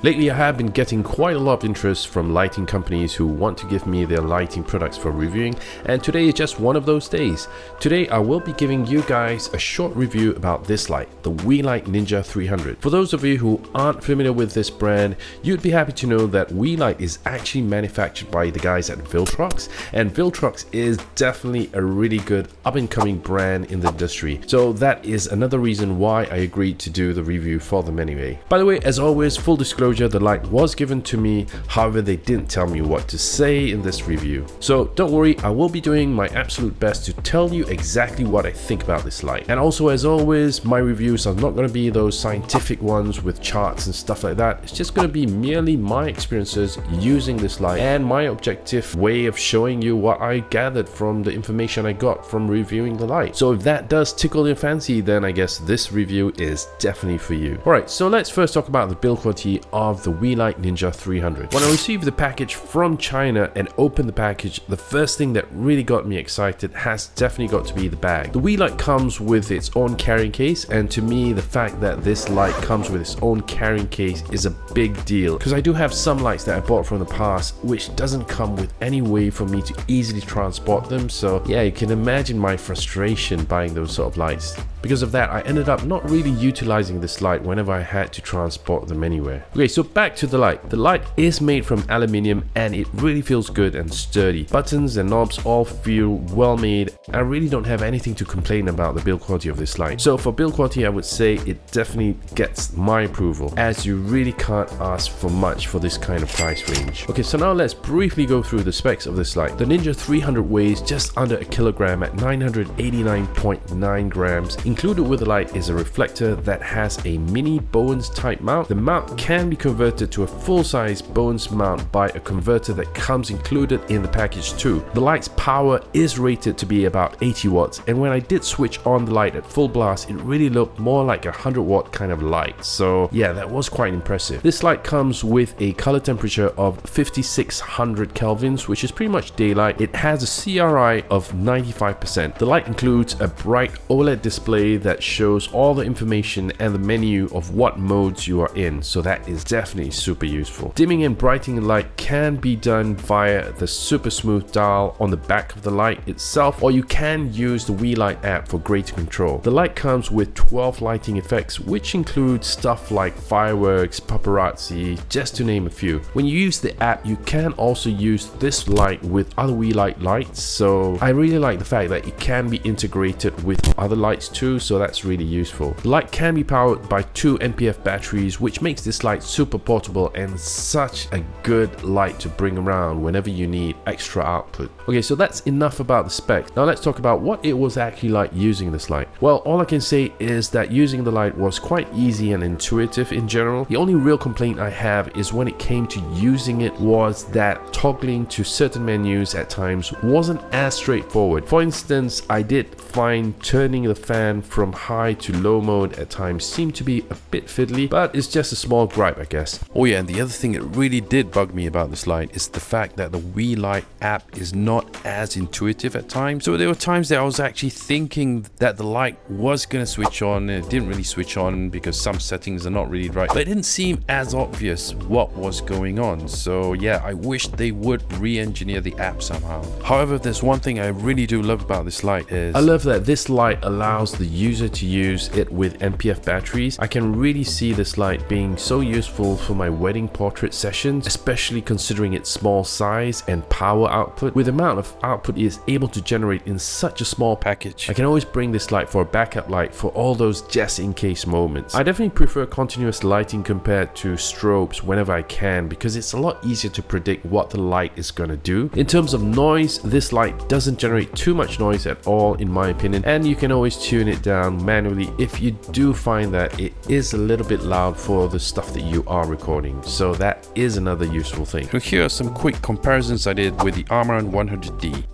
Lately I have been getting quite a lot of interest from lighting companies who want to give me their lighting products for reviewing and today is just one of those days. Today I will be giving you guys a short review about this light, the Weeylite Ninja 300. For those of you who aren't familiar with this brand, you'd be happy to know that Weeylite is actually manufactured by the guys at Viltrox and Viltrox is definitely a really good up and coming brand in the industry. So that is another reason why I agreed to do the review for them anyway. By the way, as always, full disclosure the light was given to me, however they didn't tell me what to say in this review. So don't worry, I will be doing my absolute best to tell you exactly what I think about this light. And also as always, my reviews are not going to be those scientific ones with charts and stuff like that. It's just going to be merely my experiences using this light and my objective way of showing you what I gathered from the information I got from reviewing the light. So if that does tickle your fancy, then I guess this review is definitely for you. Alright, so let's first talk about the build quality of the Weeylite Ninja 300. When I received the package from China and opened the package, the first thing that really got me excited has definitely got to be the bag. The Weeylite comes with its own carrying case and to me the fact that this light comes with its own carrying case is a big deal because I do have some lights that I bought from the past which doesn't come with any way for me to easily transport them so yeah you can imagine my frustration buying those sort of lights. Because of that, I ended up not really utilizing this light whenever I had to transport them anywhere. Okay, so back to the light. The light is made from aluminium and it really feels good and sturdy. Buttons and knobs all feel well made. I really don't have anything to complain about the build quality of this light. So for build quality, I would say it definitely gets my approval as you really can't ask for much for this kind of price range. Okay, so now let's briefly go through the specs of this light. The Ninja 300 weighs just under a kilogram at 989.9 grams Included with the light is a reflector that has a mini Bowens type mount. The mount can be converted to a full-size Bowens mount by a converter that comes included in the package too. The light's power is rated to be about 80 watts and when I did switch on the light at full blast it really looked more like a 100 watt kind of light so yeah that was quite impressive. This light comes with a color temperature of 5600 kelvins which is pretty much daylight. It has a CRI of 95%. The light includes a bright OLED display display that shows all the information and the menu of what modes you are in so that is definitely super useful. Dimming and brightening light can be done via the super smooth dial on the back of the light itself or you can use the Weeylite app for greater control. The light comes with 12 lighting effects which include stuff like fireworks, paparazzi, just to name a few. When you use the app you can also use this light with other Weeylite lights so I really like the fact that it can be integrated with other lights too so that's really useful. The light can be powered by two NPF batteries which makes this light super portable and such a good light to bring around whenever you need extra output. Okay so that's enough about the spec. Now let's talk about what it was actually like using this light. Well all I can say is that using the light was quite easy and intuitive in general. The only real complaint I have is when it came to using it was that toggling to certain menus at times wasn't as straightforward. For instance I did find turning the fan from high to low mode at times seemed to be a bit fiddly, but it's just a small gripe I guess. Oh yeah, and the other thing that really did bug me about this light is the fact that the Weeylite app is not as intuitive at times. So there were times that I was actually thinking that the light was going to switch on and it didn't really switch on because some settings are not really right. But it didn't seem as obvious what was going on. So yeah, I wish they would re-engineer the app somehow. However, there's one thing I really do love about this light is I love that this light allows the user to use it with NPF batteries, I can really see this light being so useful for my wedding portrait sessions, especially considering its small size and power output. With the amount of output it is able to generate in such a small package, I can always bring this light for a backup light for all those just in case moments. I definitely prefer continuous lighting compared to strobes whenever I can because it's a lot easier to predict what the light is going to do. In terms of noise, this light doesn't generate too much noise at all in my opinion and you can always tune it it down manually if you do find that it is a little bit loud for the stuff that you are recording. So that is another useful thing. So here are some quick comparisons I did with the Amaran 100D.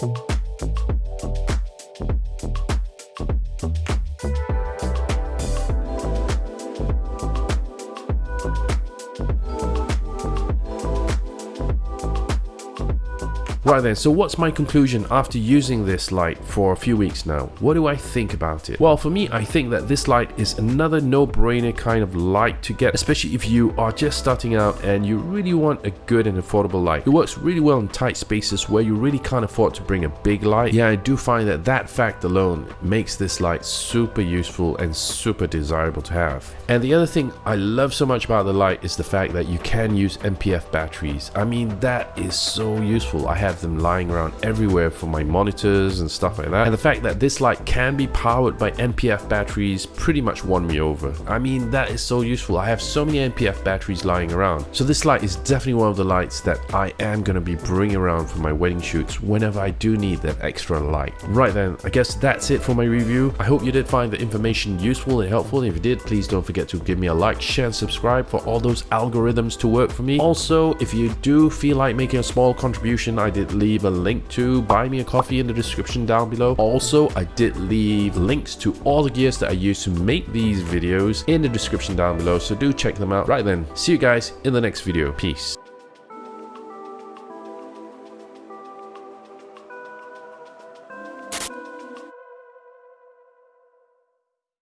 Thank you Right then, so what's my conclusion after using this light for a few weeks now? What do I think about it? Well, for me, I think that this light is another no-brainer kind of light to get, especially if you are just starting out and you really want a good and affordable light. It works really well in tight spaces where you really can't afford to bring a big light. Yeah, I do find that that fact alone makes this light super useful and super desirable to have. And the other thing I love so much about the light is the fact that you can use NPF batteries. I mean, that is so useful. I have have them lying around everywhere for my monitors and stuff like that. And the fact that this light can be powered by NPF batteries pretty much won me over. I mean, that is so useful. I have so many NPF batteries lying around. So this light is definitely one of the lights that I am going to be bringing around for my wedding shoots whenever I do need that extra light. Right then, I guess that's it for my review. I hope you did find the information useful and helpful. If you did, please don't forget to give me a like, share and subscribe for all those algorithms to work for me. Also, if you do feel like making a small contribution, I did did leave a link to buy me a coffee in the description down below. Also, I did leave links to all the gears that I use to make these videos in the description down below. So do check them out. Right then, see you guys in the next video. Peace.